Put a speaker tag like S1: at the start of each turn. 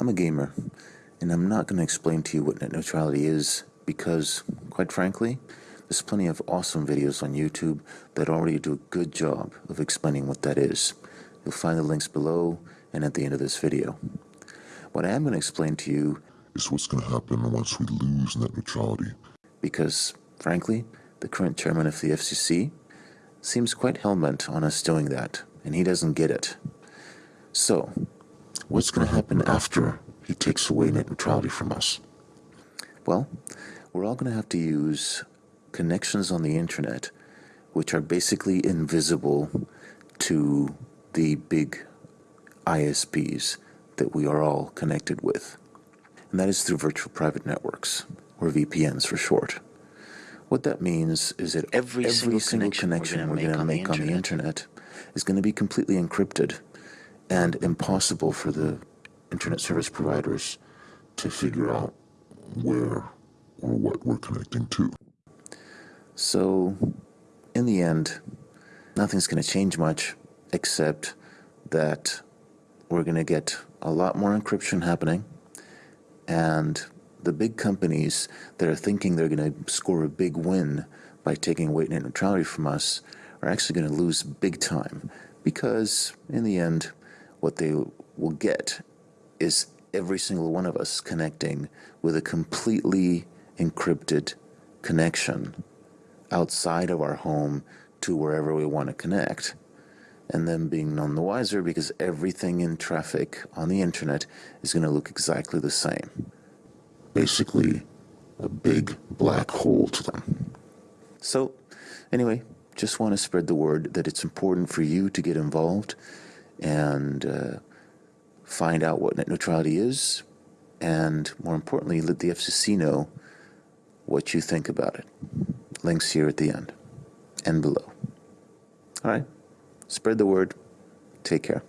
S1: I'm a gamer, and I'm not going to explain to you what net neutrality is because, quite frankly, there's plenty of awesome videos on YouTube that already do a good job of explaining what that is. You'll find the links below and at the end of this video. What I am going to explain to you
S2: is what's going to happen once we lose net neutrality.
S1: because, frankly, the current chairman of the FCC seems quite hell-bent on us doing that, and he doesn't get it. So, what's going to mm-hmm. happen after he takes away net neutrality from us? Well, we're all going to have to use connections on the internet which are basically invisible to the big ISPs that we are all connected with. And that is through virtual private networks, or VPNs for short. What that means is that
S3: Every
S1: every,
S3: single
S1: single
S3: connection
S1: connection
S3: we're
S1: we're
S3: gonna
S1: going to
S3: make
S1: make on the internet is going to be completely encrypted and impossible for the internet service providers
S2: to figure out where or what we're connecting to.
S1: So, in the end, nothing's going to change much except that we're going to get a lot more encryption happening, and the big companies that are thinking they're going to score a big win by taking away net neutrality from us are actually going to lose big time because, in the end, what they will get is every single one of us connecting with a completely encrypted connection outside of our home to wherever we want to connect. And then being none the wiser because everything in traffic on the internet is going to look exactly the same.
S2: Basically, a big black hole to them.
S1: So, anyway, just want to spread the word that it's important for you to get involved and uh, find out what net neutrality is, and more importantly, let the FCC know what you think about it. Links here at the end and below. All right, spread the word. Take care.